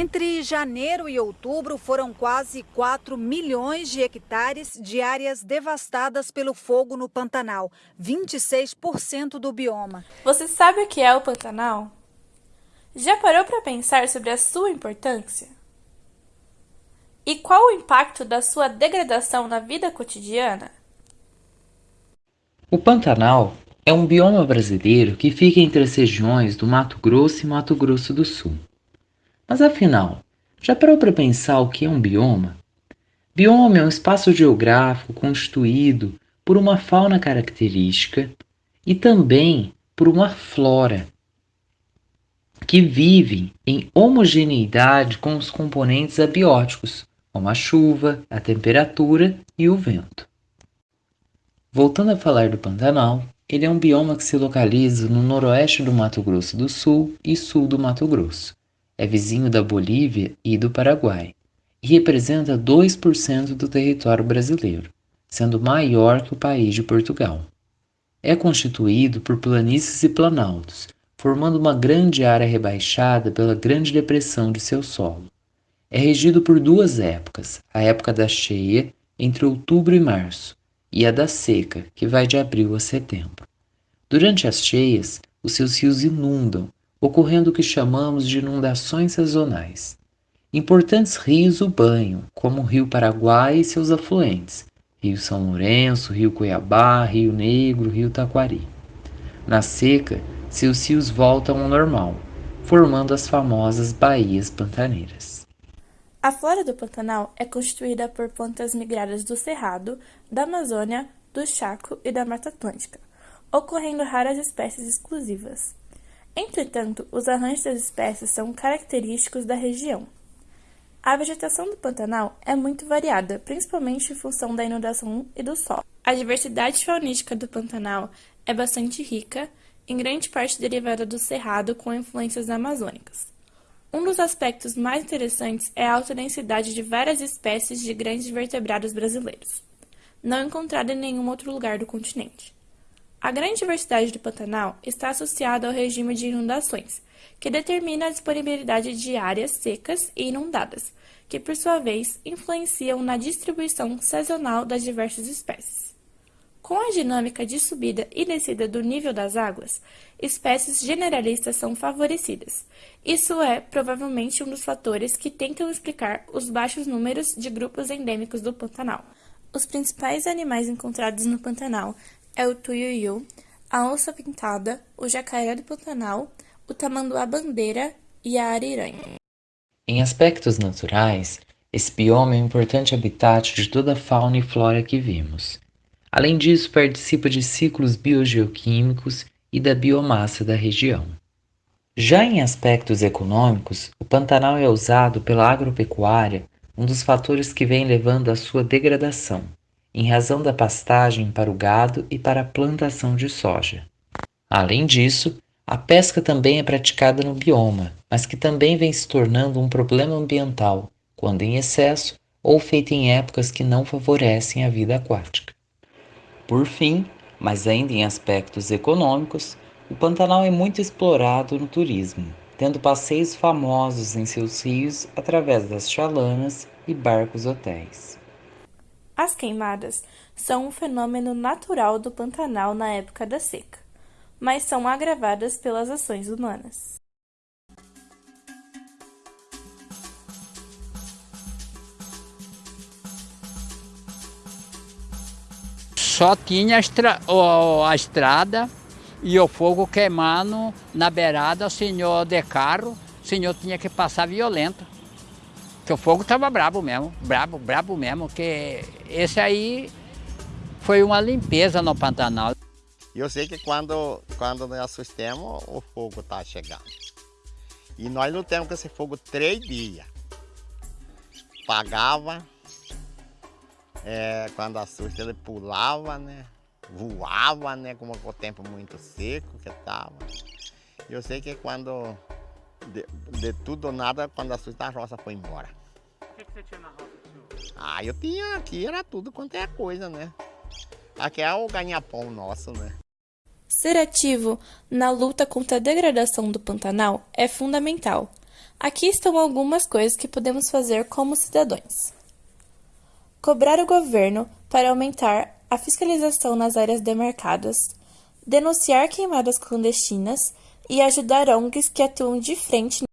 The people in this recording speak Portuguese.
Entre janeiro e outubro, foram quase 4 milhões de hectares de áreas devastadas pelo fogo no Pantanal, 26% do bioma. Você sabe o que é o Pantanal? Já parou para pensar sobre a sua importância? E qual o impacto da sua degradação na vida cotidiana? O Pantanal é um bioma brasileiro que fica entre as regiões do Mato Grosso e Mato Grosso do Sul. Mas afinal, já parou para pensar o que é um bioma? Bioma é um espaço geográfico constituído por uma fauna característica e também por uma flora que vive em homogeneidade com os componentes abióticos, como a chuva, a temperatura e o vento. Voltando a falar do Pantanal, ele é um bioma que se localiza no noroeste do Mato Grosso do Sul e sul do Mato Grosso é vizinho da Bolívia e do Paraguai, e representa 2% do território brasileiro, sendo maior que o país de Portugal. É constituído por planícies e planaltos, formando uma grande área rebaixada pela Grande Depressão de seu solo. É regido por duas épocas, a época da cheia, entre outubro e março, e a da seca, que vai de abril a setembro. Durante as cheias, os seus rios inundam, ocorrendo o que chamamos de inundações sazonais. Importantes rios o banham, como o Rio Paraguai e seus afluentes, Rio São Lourenço, Rio Cuiabá, Rio Negro, Rio Taquari. Na seca, seus rios voltam ao normal, formando as famosas baías pantaneiras. A flora do Pantanal é constituída por plantas migradas do Cerrado, da Amazônia, do Chaco e da Mata Atlântica, ocorrendo raras espécies exclusivas. Entretanto, os arranjos das espécies são característicos da região. A vegetação do Pantanal é muito variada, principalmente em função da inundação e do sol. A diversidade faunística do Pantanal é bastante rica, em grande parte derivada do cerrado com influências amazônicas. Um dos aspectos mais interessantes é a alta densidade de várias espécies de grandes vertebrados brasileiros, não encontrada em nenhum outro lugar do continente. A grande diversidade do Pantanal está associada ao regime de inundações, que determina a disponibilidade de áreas secas e inundadas, que por sua vez influenciam na distribuição sazonal das diversas espécies. Com a dinâmica de subida e descida do nível das águas, espécies generalistas são favorecidas. Isso é provavelmente um dos fatores que tentam explicar os baixos números de grupos endêmicos do Pantanal. Os principais animais encontrados no Pantanal é o tuiuiu, a onça pintada, o jacaré do Pantanal, o tamanduá-bandeira e a ariranha. Em aspectos naturais, esse bioma é um importante habitat de toda a fauna e flora que vimos. Além disso, participa de ciclos biogeoquímicos e da biomassa da região. Já em aspectos econômicos, o Pantanal é usado pela agropecuária, um dos fatores que vem levando à sua degradação, em razão da pastagem para o gado e para a plantação de soja. Além disso, a pesca também é praticada no bioma, mas que também vem se tornando um problema ambiental, quando em excesso ou feita em épocas que não favorecem a vida aquática. Por fim, mas ainda em aspectos econômicos, o Pantanal é muito explorado no turismo, tendo passeios famosos em seus rios através das chalanas e barcos hotéis. As queimadas são um fenômeno natural do Pantanal na época da seca, mas são agravadas pelas ações humanas. Só tinha a, estra a estrada e o fogo queimando na beirada, o senhor de carro, o senhor tinha que passar violento. Que o fogo estava brabo mesmo, brabo, brabo mesmo, que esse aí foi uma limpeza no Pantanal. Eu sei que quando, quando nós assustamos, o fogo está chegando. E nós lutamos com esse fogo três dias. Pagava, é, quando assusta ele pulava, né? Voava, né? Com o tempo muito seco que estava. Eu sei que quando de, de tudo ou nada, quando assusta a roça foi embora você tinha na roça do senhor? Ah, eu tinha aqui, era tudo quanto é coisa, né? Aqui é o ganha-pão nosso, né? Ser ativo na luta contra a degradação do Pantanal é fundamental. Aqui estão algumas coisas que podemos fazer como cidadãos. Cobrar o governo para aumentar a fiscalização nas áreas demarcadas, denunciar queimadas clandestinas e ajudar ONGs que atuam de frente